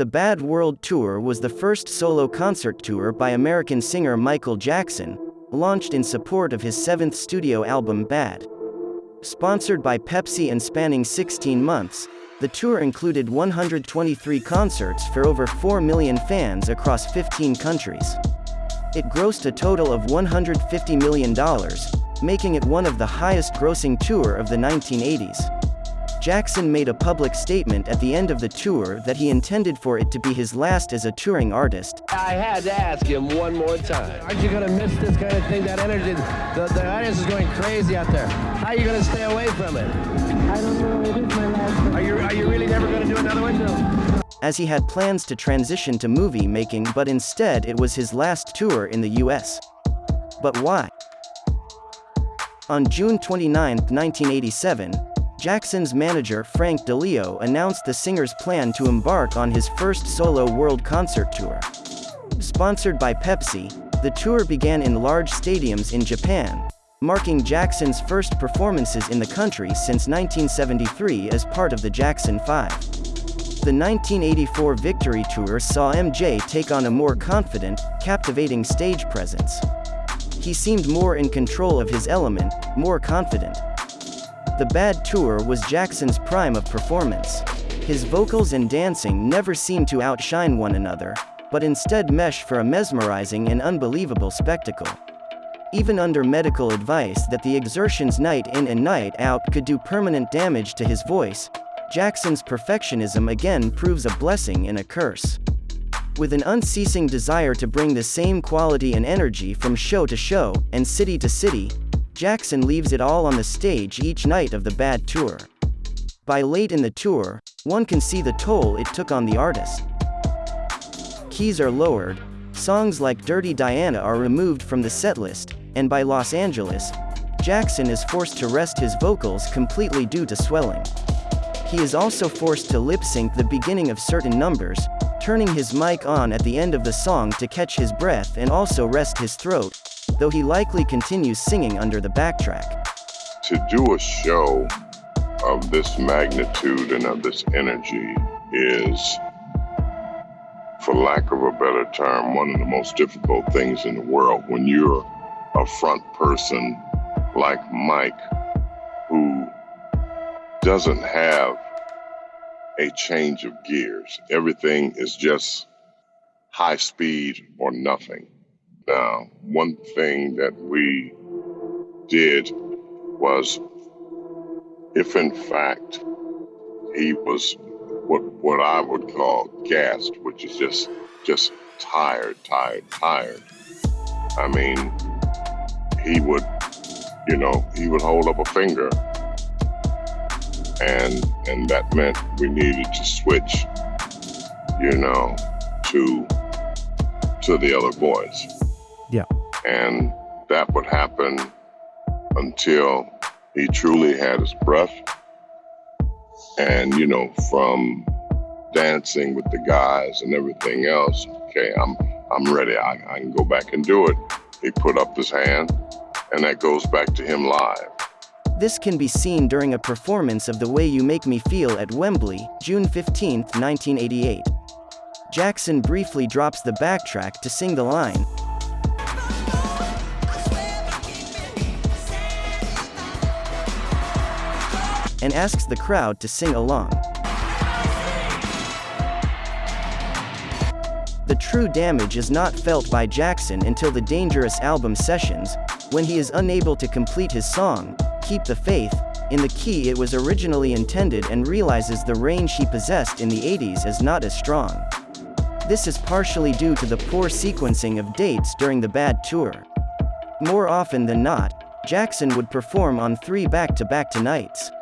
The Bad World Tour was the first solo concert tour by American singer Michael Jackson, launched in support of his seventh studio album Bad. Sponsored by Pepsi and spanning 16 months, the tour included 123 concerts for over 4 million fans across 15 countries. It grossed a total of $150 million, making it one of the highest grossing tour of the 1980s. Jackson made a public statement at the end of the tour that he intended for it to be his last as a touring artist. I had to ask him one more time. Aren't you going to miss this kind of thing? That energy, the, the audience is going crazy out there. How are you going to stay away from it? I don't know. It is my last. Are you, are you really never going to do another one? No. As he had plans to transition to movie making but instead it was his last tour in the US. But why? On June 29, 1987, Jackson's manager Frank DiLeo announced the singer's plan to embark on his first solo world concert tour. Sponsored by Pepsi, the tour began in large stadiums in Japan, marking Jackson's first performances in the country since 1973 as part of the Jackson 5. The 1984 Victory Tour saw MJ take on a more confident, captivating stage presence. He seemed more in control of his element, more confident. The Bad Tour was Jackson's prime of performance. His vocals and dancing never seemed to outshine one another, but instead mesh for a mesmerizing and unbelievable spectacle. Even under medical advice that the exertions night in and night out could do permanent damage to his voice, Jackson's perfectionism again proves a blessing and a curse. With an unceasing desire to bring the same quality and energy from show to show, and city to city, Jackson leaves it all on the stage each night of the Bad Tour. By late in the tour, one can see the toll it took on the artist. Keys are lowered, songs like Dirty Diana are removed from the setlist, and by Los Angeles, Jackson is forced to rest his vocals completely due to swelling. He is also forced to lip sync the beginning of certain numbers, turning his mic on at the end of the song to catch his breath and also rest his throat, though he likely continues singing under the backtrack. To do a show of this magnitude and of this energy is, for lack of a better term, one of the most difficult things in the world. When you're a front person like Mike, who doesn't have a change of gears, everything is just high speed or nothing. Now, one thing that we did was, if in fact he was what what I would call gassed, which is just just tired, tired, tired. I mean, he would, you know, he would hold up a finger, and and that meant we needed to switch, you know, to to the other voice. And that would happen until he truly had his breath. And, you know, from dancing with the guys and everything else, okay, I'm I'm ready. I, I can go back and do it. He put up his hand, and that goes back to him live. This can be seen during a performance of The Way You Make Me Feel at Wembley, June 15, 1988. Jackson briefly drops the backtrack to sing the line, and asks the crowd to sing along. The true damage is not felt by Jackson until the Dangerous album sessions, when he is unable to complete his song, Keep the Faith, in the key it was originally intended and realizes the range he possessed in the 80s is not as strong. This is partially due to the poor sequencing of dates during the bad tour. More often than not, Jackson would perform on three back-to-back -back nights.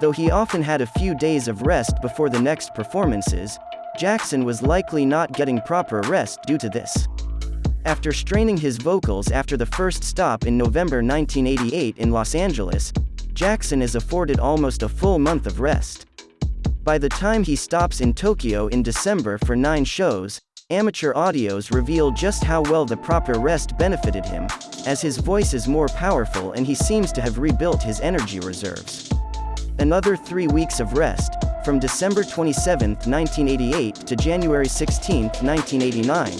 Though he often had a few days of rest before the next performances, Jackson was likely not getting proper rest due to this. After straining his vocals after the first stop in November 1988 in Los Angeles, Jackson is afforded almost a full month of rest. By the time he stops in Tokyo in December for nine shows, amateur audios reveal just how well the proper rest benefited him, as his voice is more powerful and he seems to have rebuilt his energy reserves. Another three weeks of rest, from December 27, 1988 to January 16, 1989,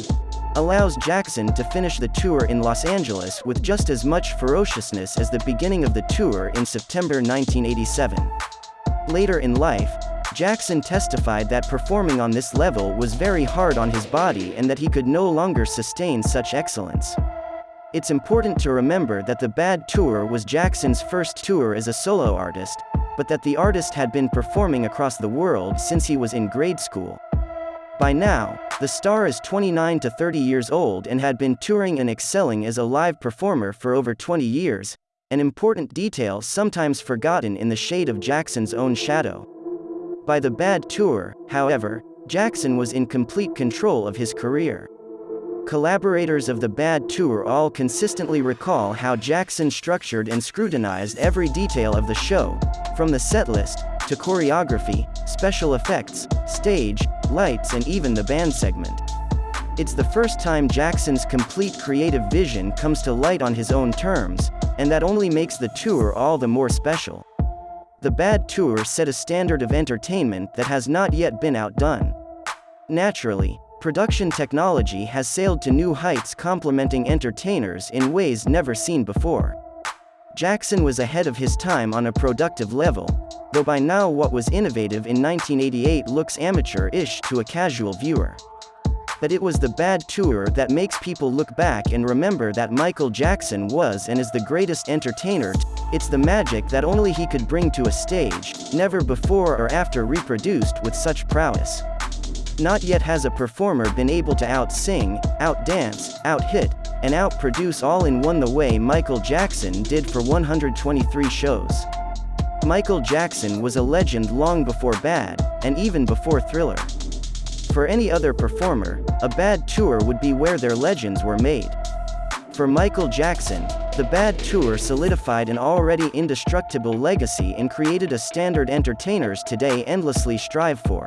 allows Jackson to finish the tour in Los Angeles with just as much ferociousness as the beginning of the tour in September 1987. Later in life, Jackson testified that performing on this level was very hard on his body and that he could no longer sustain such excellence. It's important to remember that the Bad Tour was Jackson's first tour as a solo artist, but that the artist had been performing across the world since he was in grade school. By now, the star is 29 to 30 years old and had been touring and excelling as a live performer for over 20 years, an important detail sometimes forgotten in the shade of Jackson's own shadow. By the Bad Tour, however, Jackson was in complete control of his career. Collaborators of the Bad Tour all consistently recall how Jackson structured and scrutinized every detail of the show, from the setlist, to choreography, special effects, stage, lights and even the band segment. It's the first time Jackson's complete creative vision comes to light on his own terms, and that only makes the tour all the more special. The Bad Tour set a standard of entertainment that has not yet been outdone. Naturally, production technology has sailed to new heights complementing entertainers in ways never seen before. Jackson was ahead of his time on a productive level, though by now what was innovative in 1988 looks amateur-ish to a casual viewer. But it was the bad tour that makes people look back and remember that Michael Jackson was and is the greatest entertainer. It's the magic that only he could bring to a stage, never before or after reproduced with such prowess. Not yet has a performer been able to out-sing, out-dance, out-hit, and out-produce all in one the way Michael Jackson did for 123 shows. Michael Jackson was a legend long before Bad, and even before Thriller. For any other performer, a bad tour would be where their legends were made. For Michael Jackson, the Bad Tour solidified an already indestructible legacy and created a standard entertainers today endlessly strive for.